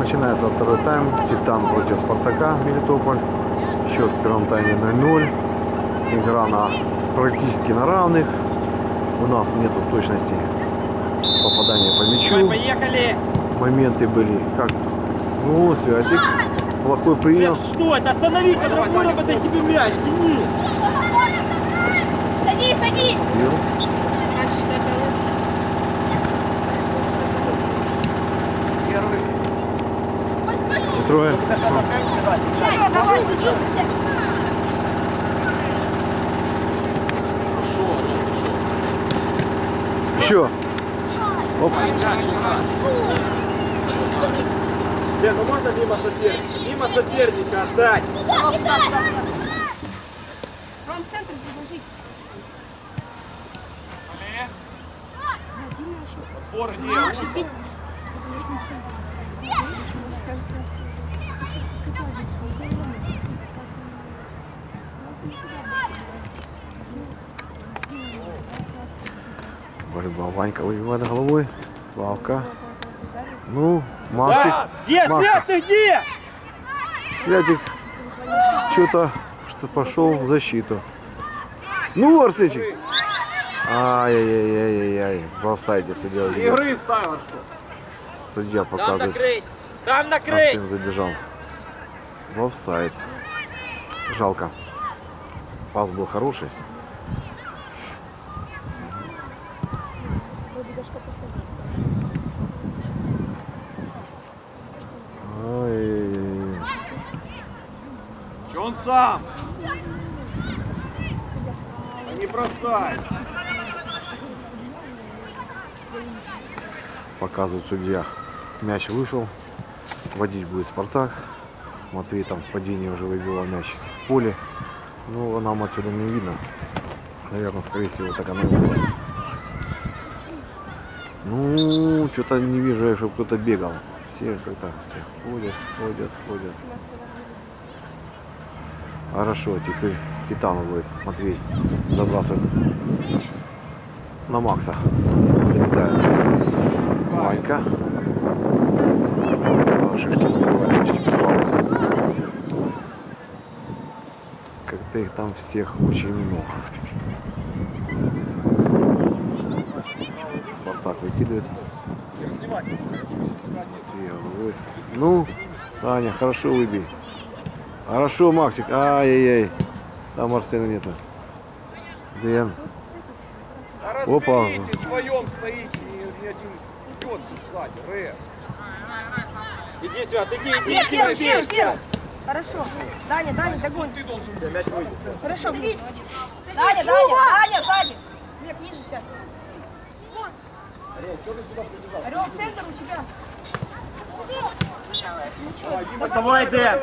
Начинается второй тайм. Титан против Спартака Мелитополь. Счет в первом тайме 0-0. Игра на практически на равных. У нас нету точности попадания по мячу. Поехали! Моменты были как... Ну, Святик плохой принял. Что это? Останови, по-другому работай себе мяч, Денис! Садись, садись! Трое. Давай. Еще. Оп. Дэн, ну можно мимо соперника? Мимо соперника отдать! Ром, центр предложить. Отбор где? Борьба. Ванька выбивает головой. Славка. Ну, Максик. Да! Где, Макс. Свят, ты где? Святик что-то что пошел в защиту. Ну, Арсенчик. Ай-яй-яй-яй-яй. В офсайде судья. Игры ставил что? Судья Там показывает. накрыть! Там накрыть! Арсен забежал. В офсайд. Жалко. Пас был хороший. Че он сам? А не бросай! Показывает судья. Мяч вышел. Водить будет Спартак. Матвей там в падении уже выбивал мяч в поле. Ну, нам отсюда не видно. Наверное, скорее всего, так оно и было. Ну, что-то не вижу я, чтобы кто-то бегал. Все как-то все ходят, ходят, ходят. Хорошо, теперь Титану будет Матвей забрасывает на Макса. Долетает. Ванька. А, Шишки не бывает, почти Как-то их там всех очень много. Спартак выкидывает. Матвей. Ну, Саня, хорошо выбей. Хорошо, Максик. Ай-яй-яй. Там Арсена нету. Дэн. Опа. вдвоем стоите, ни, ни один идет же сзади, Ре. Иди, Свят, иди, иди, Вверх, иди, вверх, иди, вверх, Свят. вверх. Хорошо. Даня, Даня, догонь. Ты должен Все, мяч выйдет. Хорошо, Даня, Даня, Даня, сзади. Вверх, ниже сядь. Орел, центр у тебя. Доставай, Дэн.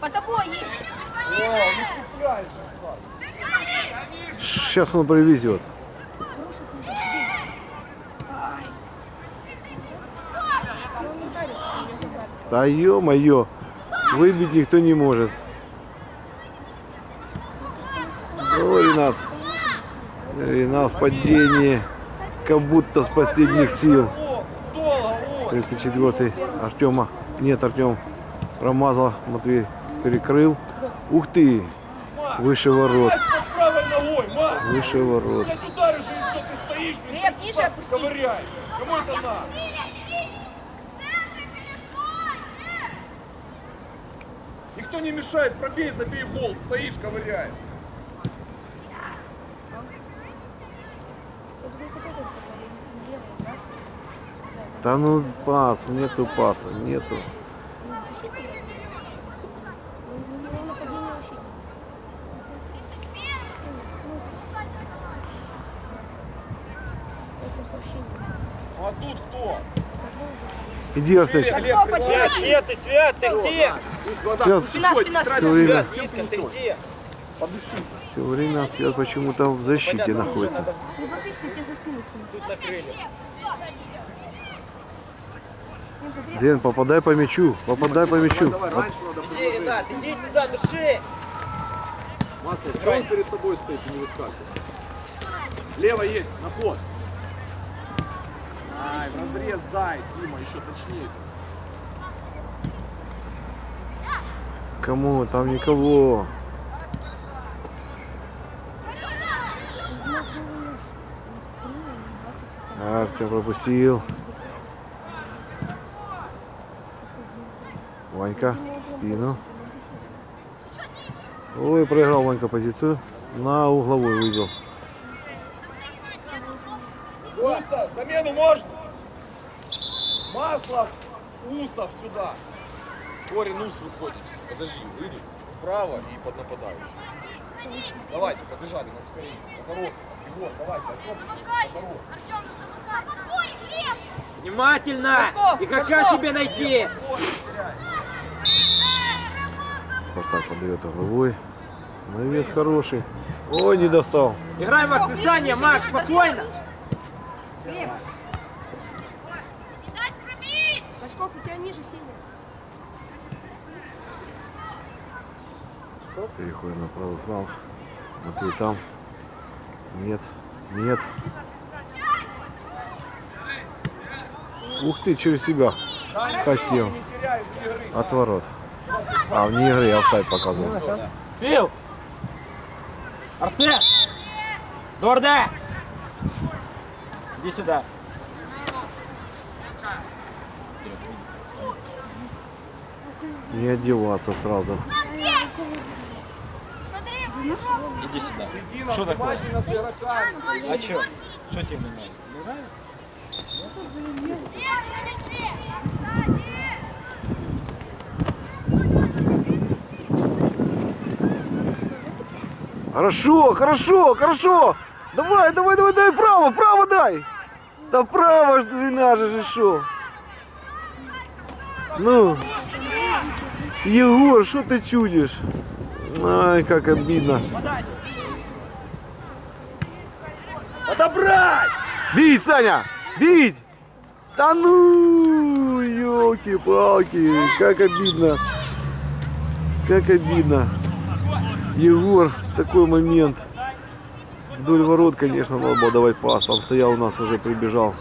По тобой есть. Сейчас он привезет. Да ё-моё, выбить никто не может. О, Ренат. Ренат в падении. Как будто с последних сил. О, долго, о. 34-й Артема. Нет, Артем промазал. Матвей перекрыл. Ух ты! Выше ворот. Выше ворот. Кому это надо? Никто не мешает, пробей, забей гол, стоишь, ковыряешь. Да ну пас, нету паса, нету. А тут кто? Иди, Арсенчик. Олег, Свят, Свет, ты, Свят, ты где? Спина, спина, все время, все время Свят почему-то в защите Понятно, находится. Не ложись, я тебе за спину кину. Тут накрыли. Дэн, попадай по мячу, попадай по мячу. Давай, Вот раньше надо было. Иди, ребят, иди туда, души! Мастер, что он перед тобой стоит и не выскакивает? Лево есть, на ход. Ай, разрез дай, Дима, еще точнее. Кому? Там никого. Артем пропустил. Ванька спину. Ой, проиграл Ванька позицию. На угловой выбил. Вася, замену можно? Маслов, Усов сюда. Корень Ус выходит. Подожди, выйди. Справа и под нападающим. Давайте, побежали, нам скорее. Наоборот. Вот, давайте, наоборот. Внимательно! Горшков, Игрока Горшков. себе найти! Спартак подает угловой. Навес хороший. Ой, не достал. Играй, Макс, и Саня, Макс, спокойно! Глеб. Башков, у тебя ниже сильно. Переходим на правый фланг. Матвей там. Нет. Нет. Ух ты, через себя. Хотел. Отворот. А, вне игры офсайд показывал. Фил! Арсен! Дорде! Иди сюда. Не одеваться сразу. Иди сюда. Что такое? А чё? Что тебе не надо? Не нравится? Хорошо, хорошо, хорошо. Давай, давай, давай, дай право, право дай. Да право ж наше же шел. Ну, Егор, что ты чудишь? Ай, как обидно. Отобрать! Бить, Саня! Бить! Да ну, елки-палки, как обидно. Как обидно. Егор, такой момент. Вдоль ворот, конечно, надо было давать пас. Там стоял у нас уже, прибежал.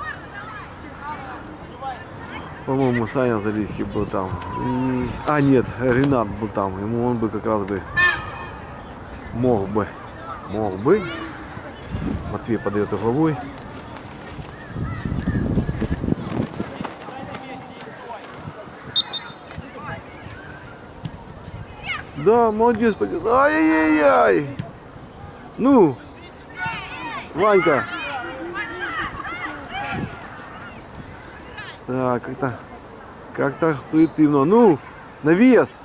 По-моему, Саня Залийский был там. И- А, нет, Ренат был там. Ему он бы как раз бы мог бы. Мог бы. Матвей подает угловой. Да, молодец, пойдет. Ай-яй-яй. Ну, Ванька. Так, как-то, как-то суетивно. Ну, навес.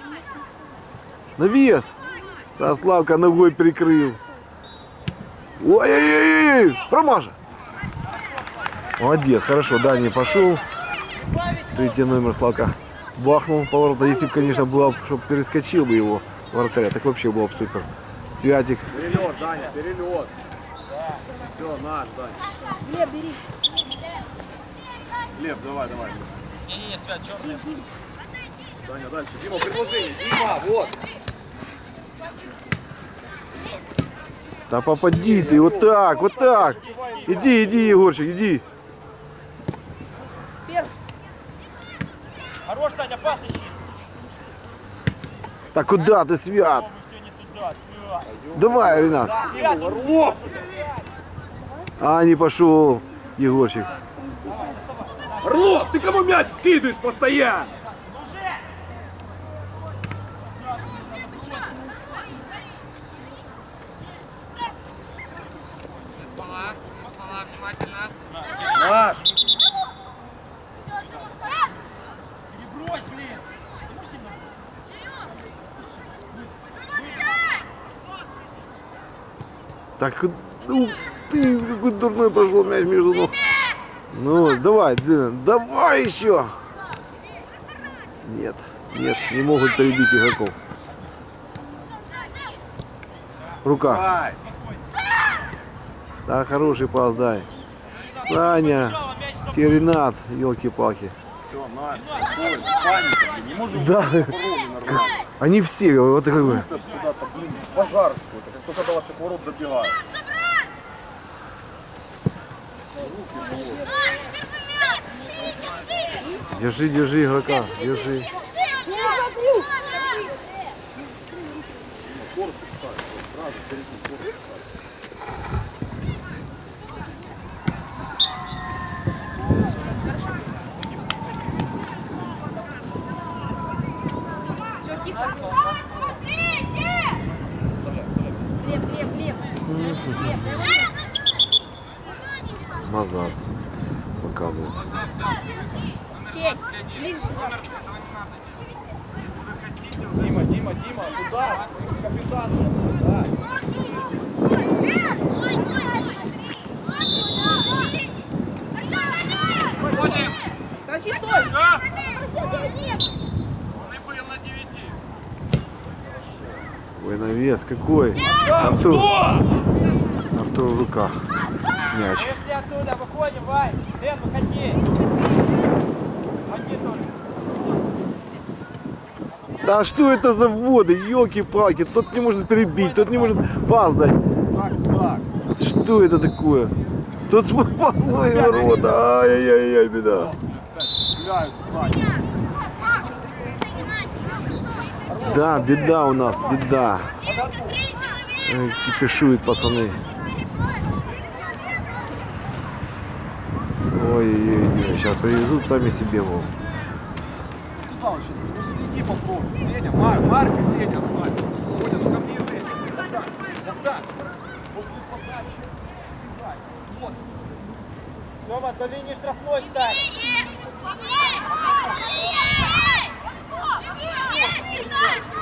Навес. Да, Славка ногой прикрыл. Ой-ой-ой, промажа. Молодец, хорошо, Дани пошел. Третий номер Славка бахнул поворота. Если бы, конечно, было, чтобы перескочил бы его вратаря, так вообще было бы супер. Святик. Перелет, Даня, перелет. Все, наш, Даня. Глеб, бери. Глеб, давай, давай. Не-не-не, Свят, черный. Даня, дальше. Дима, предложение. Дима, вот. Да попади ты, вот так, вот так. Иди, иди, Егорчик, иди. Хорош, Саня, пас ищи. Так куда ты, Свят? Давай, Ренат. Орлов! А, не пошел, Егорчик. Орлов, ты кому мяч скидываешь постоянно? Перебрось, блин. Можешь сильно Так, ну ты, какой дурной прошел мяч между ног. Ну, давай, Дина, давай еще. Нет, нет, не могут перебить игроков. Рука. Да, хороший пас дай. Саня, Теренат, елки-палки. Все, наш, спокойно, паника, блин, не можем Да. Они все, вот куда-то, блин, пожар какой-то, как только до ваших ворот добивают. Держи, держи игрока, держи. Все, тихо. Глеб, Глеб, Глеб. Глеб, дай его. Назад. Показывает. Сеть, ближе сюда. Дима, Дима, Дима, туда, к капитану. Да. Ходим. Тащи, стой. Да? Вони були на 9. Ой, навес какой. Артур. Артур в руках. Мяч. Пошли оттуда, выходим, Вай. Дэн, выходи. Ходи только. Да что это за вводы, елки-палки, тот не может перебить, тот не может пас дать. Что это такое? Тут пасные ворота, ай-яй-яй, беда. Гуляют, Ваня. Да, беда у нас, беда. Кипишуют пацаны. Ой-ой-ой, сейчас привезут сами себе, мол. Куда он сейчас? Ну следи попробуй. Сеня, Мар, Марк и Сеня стань. Коня, ну ко мне ты. Вот так, вот так. После подачи. Вот. Тёма, до линии штрафной стань. На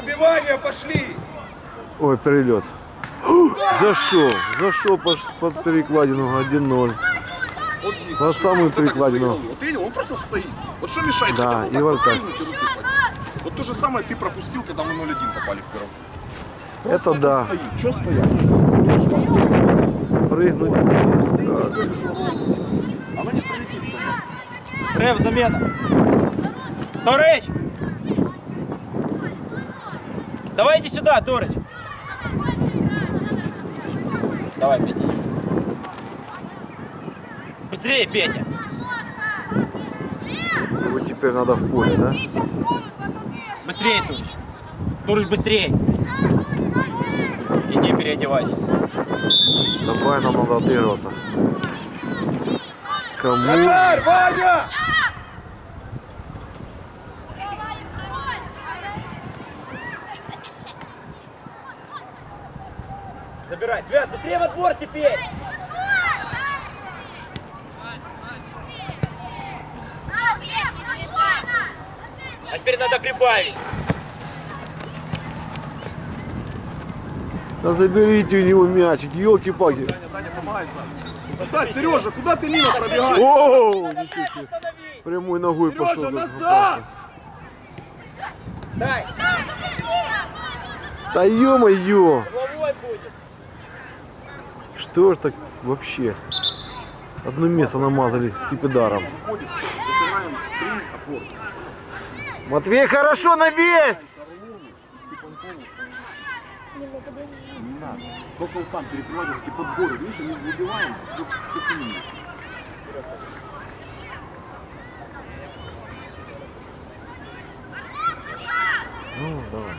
добивание пошли. Ой, перелет. Зашел, зашел под, под перекладину 1-0. Вот здесь. Под самую перекладину. вот видел, он просто стоит. Вот что мешает? Да, и вот так. Вот то же самое ты пропустил, когда мы 0-1 попали в первом. Это да. Что стоять? Прыгнуть. Оно не пролетит само. Рев, замена. Торыч! Давайте сюда, Торыч. Давай, Петя. Быстрее, Петя. Вот теперь надо в поле, да? Быстрее, Турыч. Турыч, быстрее. Иди переодевайся. Давай, нам надо отыгрываться. Кому? Ваня! Забирай. Свят, быстрее в отбор теперь. А теперь надо прибавить. Да заберите у него мячик, помогай, Саня. Да, Сережа, куда ты мимо пробегаешь? О, ничего себе. Прямой ногой Сережа, пошел. назад! Дай. Да ё-моё! Ж так вообще? Одно место намазали три опоры. Матвей, хорошо. Не надо. Только вот там перекрывать эти подборы. Видишь, мы выбиваем, все, все к ним. Ну, давай.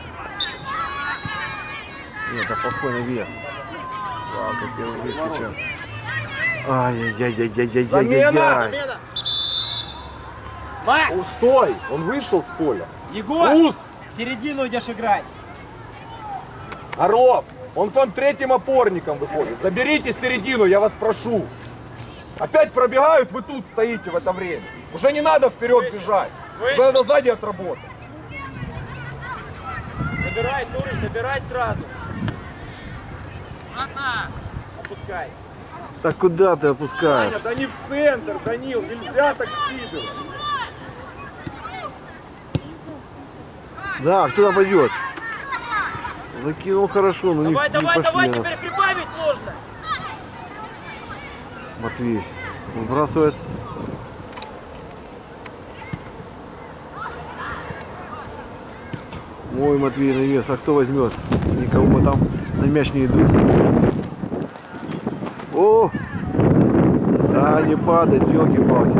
Нет, это плохой навес. Славка первый выскочил. Ай-яй-яй-яй-яй-яй-яй-яй. Замена. Мак, О, стой! Он вышел с поля. Егор, Ус! в середину идешь играть. Орлов! Он к вам третьим опорником выходит. Заберите середину, я вас прошу. Опять пробегают, вы тут стоите в это время. Уже не надо вперед бежать. Уже надо сзади отработать. Забирай, Турыч, забирай сразу. Опускай. Так куда ты опускаешь? Таня, да не в центр, Данил, нельзя так скидывать. Да, кто пойдет? Закинул хорошо, но не, Давай, не давай, пошли давай, нас. теперь прибавить нужно. Матвей выбрасывает. Ой, Матвей навес, а кто возьмет? Никого там на мяч не идут. О! Да, не падать, елки-палки.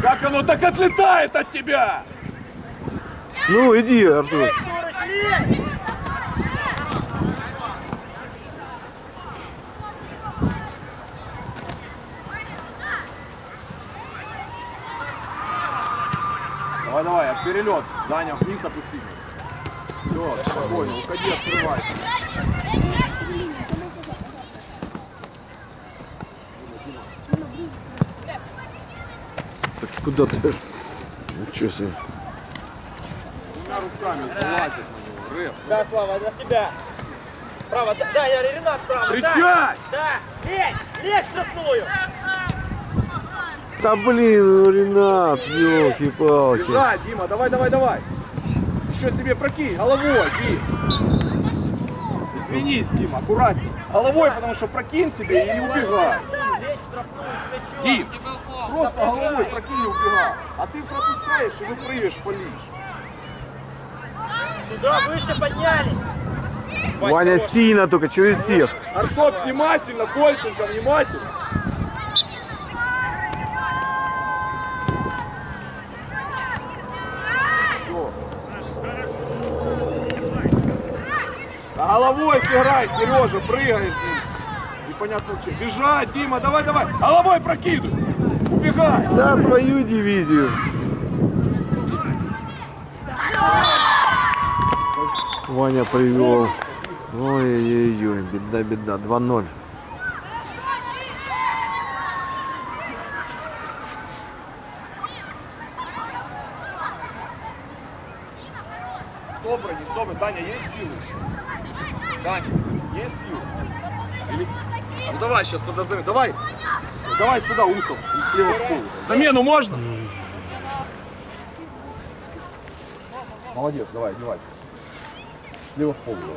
Так оно так отлетает от тебя! Ну, иди, Артур. Давай, давай, перелет. Даня, вниз опусти. Все, спокойно, уходи, открывай. Так куда ты? Ничего себе. Двумя руками залазит на него. Рэп. Да, Слава, на себя. Право, да, да, я Ренат, право. Встречать! Да, да, лезь, лезь в штрафную. Да блин, ну, Ренат, елки-палки. Бежать, Дима, давай, давай, давай. Еще себе прокинь, головой, Дим. Извинись, Дима, аккуратней. Головой, потому что прокинь себе и не убегай. Дим, просто головой прокинь и убегай. А ты пропускаешь и выпрыгиваешь, фалишь. Туда, выше поднялись. Ваня сильно только, через всех. Аршот, внимательно, Кольченко, внимательно. Всё. А сыграй, Сережа, прыгаешь, блин. Непонятно что. Бежать, Дима, давай, давай. Головой прокидывай. Убегай. Да, твою дивизию. Ваня привел. Ой-ой-ой, беда, беда. 2-0. Собран, не собран. Таня, есть силы еще? Таня, есть силы? Или... А ну давай сейчас тогда замену. Давай. Давай сюда, Усов, слева в пол. Замену можно? Молодец, давай, одевайся. Слева в пол давай.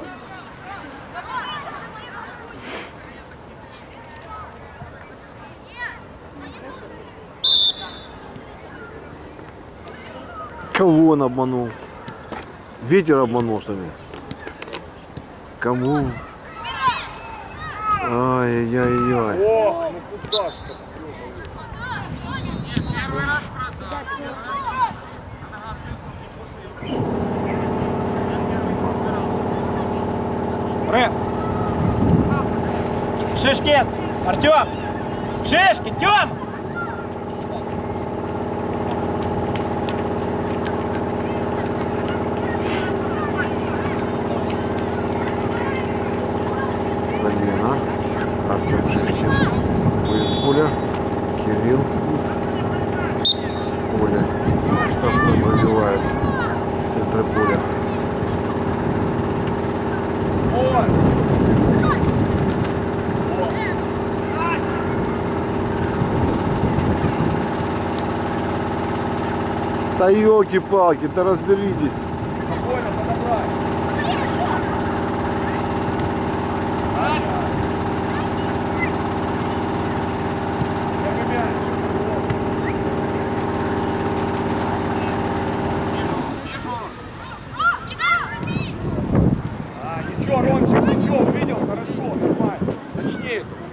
Кого он обманул? Ветер обманул, что ли? Кому? Ай-яй-яй. Ох, ну куда ж так? Рэп. Шишкин, Артем. Шишкин, Тем. Замена. Артем Шишкин. Выезд с поля. Кирилл Ус. В поле. Штрафной пробивает. с центра поля. Вот. Да елки-палки, да разберитесь. Спокойно, подобрать. Первый мяч. А, ничего, Ромчик, ничего, увидел, хорошо, нормально. Точнее. это.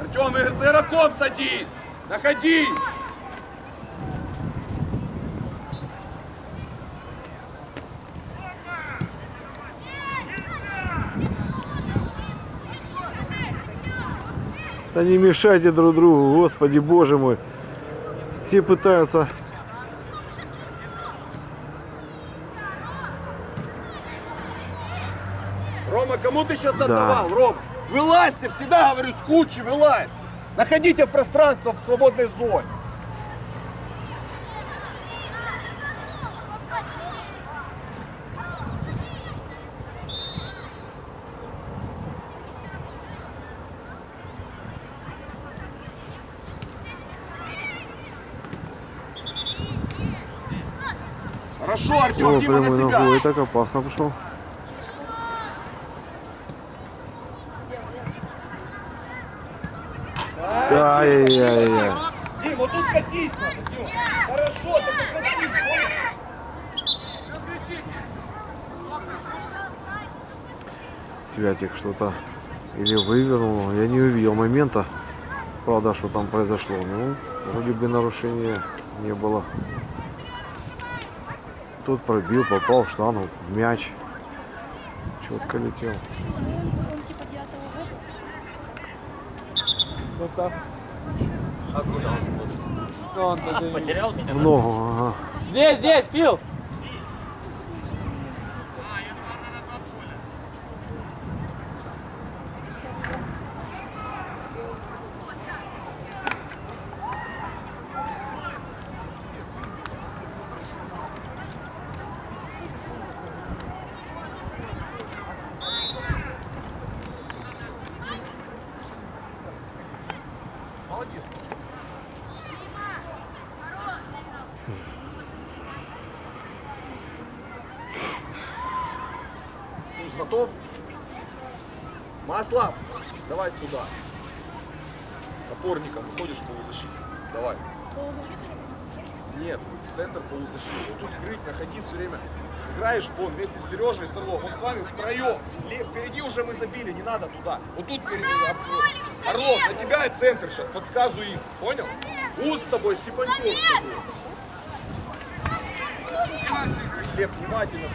Артем, игроком садись! Находи! Да не мешайте друг другу, господи, боже мой. Все пытаются... Рома, кому ты сейчас отдавал, Ром? Вылазьте, всегда говорю, с кучи вылазь. Находите пространство в свободной зоне. Хорошо, Артем, Дима на себя. ногой, так опасно пошел. Ай-яй-яй. Дим, вот тут катить надо, Дим. Хорошо, только катить. Святик что-то или вывернул. Я не увидел момента, правда, что там произошло. Ну, вроде бы нарушения не было. Тут пробил, попал в штангу, в мяч. Четко летел. А куда он хочет? Потерял меня? В ногу, ага. Здесь, здесь, Фил! Молодец. Туз готов? Маслов, давай сюда. Опорником выходишь в полузащиту. Давай. Нет, центр полузащиты. Вот тут крыть, находи все время. Играешь вон вместе с Сережей и с Орлом. Он с вами втроем. Лев, впереди уже мы забили, не надо туда. Вот тут впереди. Ор- Орлов, на тебя и центр сейчас. Подсказываю им. Понял? Уз с тобой, Степаньков. Глеб, внимательно.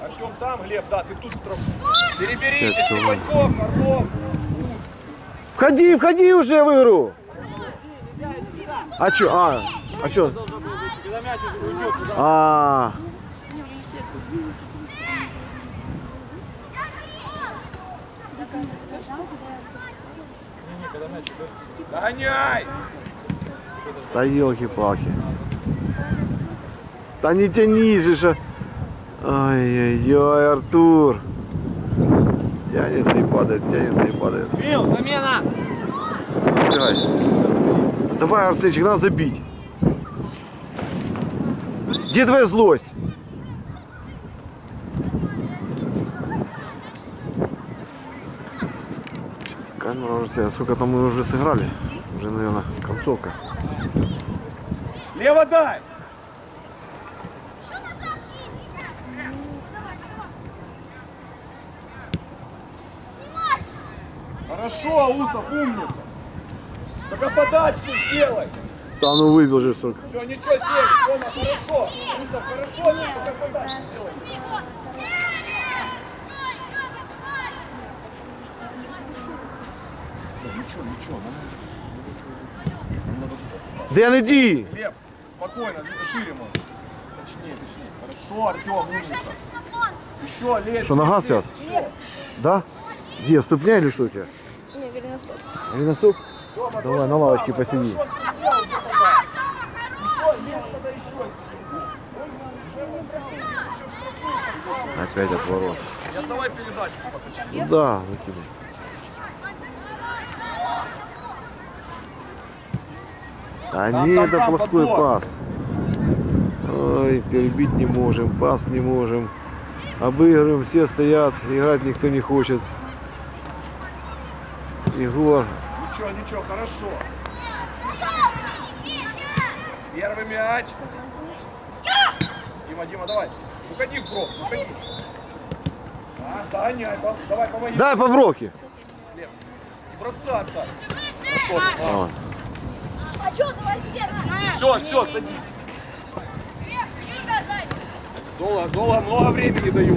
Артем там, Глеб, да, ты тут страху. Переберите. Степаньков, Орлов. Входи, входи уже в игру. А чё? А, а чё? А, Догоняй! да елки-палки. Да не тянись же. Ай-яй-яй, Артур. Тянется и падает, тянется и падает. Фил, замена! Играй. Давай, Арсенчик, надо забить. Где твоя злость? Сейчас камера уже стоит. Сколько там мы уже сыграли? Уже, наверное, концовка. Лево дай! Хорошо, Усов, умница. Только подачку сделай. Да ну выбил же столько. Все, ничего, сели. Тома, хорошо. Усов, хорошо, только подачку сделай. Ну, Ничего, ничего, надо Дэн, иди! Глеб, спокойно, шире можно. Точнее, точнее. Хорошо, Артем, умница. Еще лезь. Что, нога свят? Да? Где, ступня или что у тебя? Тёма, Давай, на лавочке посиди. Опять отворот. Передачу. Ну да, закинул. А Там, не, там, это там, плохой подбор. пас. Ой, перебить не можем, пас не можем. Обыгрываем, все стоят, играть никто не хочет. Егор, Ничего, ничего, хорошо. Первый мяч. Дима, Дима, давай. Уходи в кровь, уходи. А, догоняй, да, давай, помоги. дай по броке. Не бросаться. Хорошо, Давай. А что, давай сверху. Все, все, садись. Долго, долго, много времени даю.